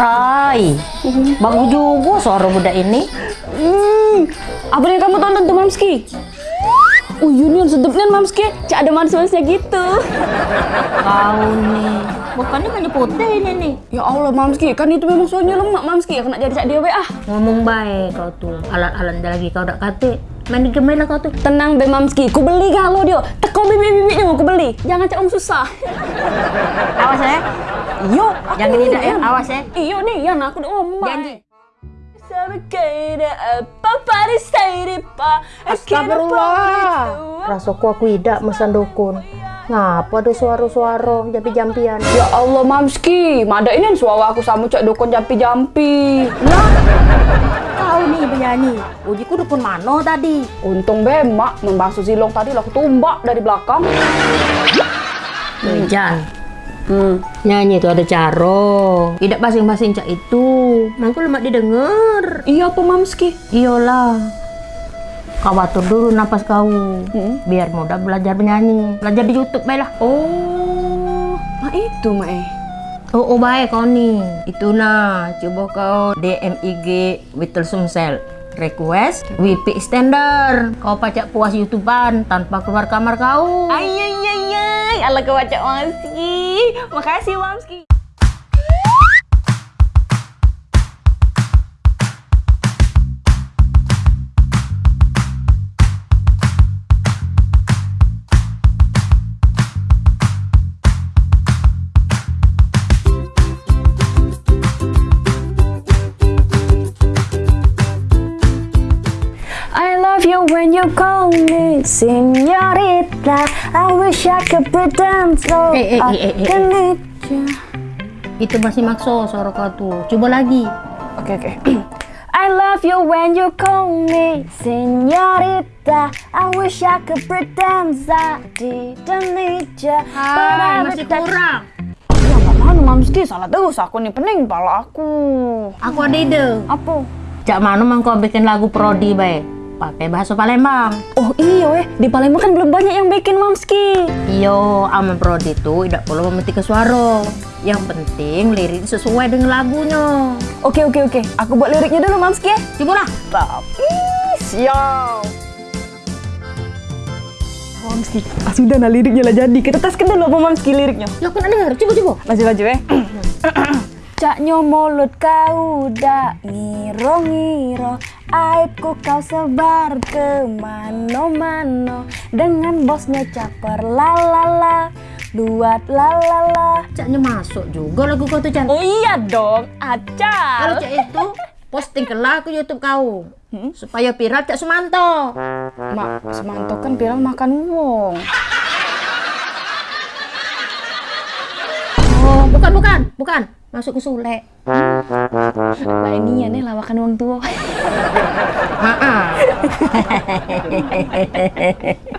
Ay, bagus juga suara budak ini. Hmm, apa yang kamu tonton tuh Mamski? Oh Union sedapnya Mamski, cak ada manis-manisnya gitu. Kau nih, bukannya hanya putih ini nih. Ya Allah Mamski, kan itu memang soalnya lemak Mamski, kena jadi cak dia ah. Ngomong baik kau tuh, alat-alat lagi kau dak kate. Main game lah kau tuh. Tenang be Mamski, ku beli kalau dia. Teko bibi-bibinya mau ku beli. Jangan cak om susah. Awas ya. Iyo, Jangan tidak ya, awas ya. Iyo nih, ya aku udah ngomong. Janji. Astagfirullah. Rasaku aku tidak mesan dukun. Ngapa ada suara-suara jampi-jampian? Ya Allah Mamski, mada ini suara aku sama cak dukun jampi-jampi. Lah, kau nih penyanyi. Ujiku dukun mano tadi. Untung bemak membasuh silong tadi lah aku tumbak dari belakang. Jan, Hmm. nyanyi itu ada caro. Tidak basing-basing cak itu. Mangku lemak didengar. Iya apa Mamski? Iyalah. Kau atur dulu napas kau. Hmm. Biar mudah belajar menyanyi. Belajar di Youtube baiklah. Oh, nah itu Mae. Oh, oh baik kau nih. Itu nah, coba kau DM IG Whittle Sumsel. Request WP extender. Kau pacak puas YouTubean tanpa keluar kamar kau. Ay ay ay ay, ala kewacak Mamski. Makasih Mamski. Love you when you call me señorita. I wish I could pretend so Eh, eh, I eh, eh, eh, can need you. Itu masih makso suara kau tuh. Coba lagi. Oke oke. I love you when you call me señorita. I wish I could pretend I didn't need you. Hai, masih kurang. Ya nggak mau Mamski, salah terus aku nih pening pala aku. Aku ada ide. Apa? Cak mana mang kau bikin lagu prodi baik? Pakai bahasa Palembang. Oh iya eh, di Palembang kan belum banyak yang bikin Mamski. Iyo, aman prodi itu tidak perlu memetik ke suara. Yang penting lirik sesuai dengan lagunya. Oke oke oke, aku buat liriknya dulu Mamski ya. Coba lah. Tapi siap. Mamski, ah, sudah nah liriknya lah jadi. Kita teskan dulu apa Mamski liriknya. Ya aku nak dengar. Coba coba. Masih baju eh. Cak nyomolut kau dak ngiro-ngiro Aibku kau sebar ke mano-mano Dengan bosnya caper lalala Buat lalala Caknya masuk juga lagu kau tuh Cak. Oh iya dong, Kalau acal Cak itu posting ke ke YouTube kau. Supaya viral Cak Sumanto. Mak, Semanto kan bilang makan wong Oh, bukan bukan, bukan. Masuk ke Sule. Ya nih lawakan wong tua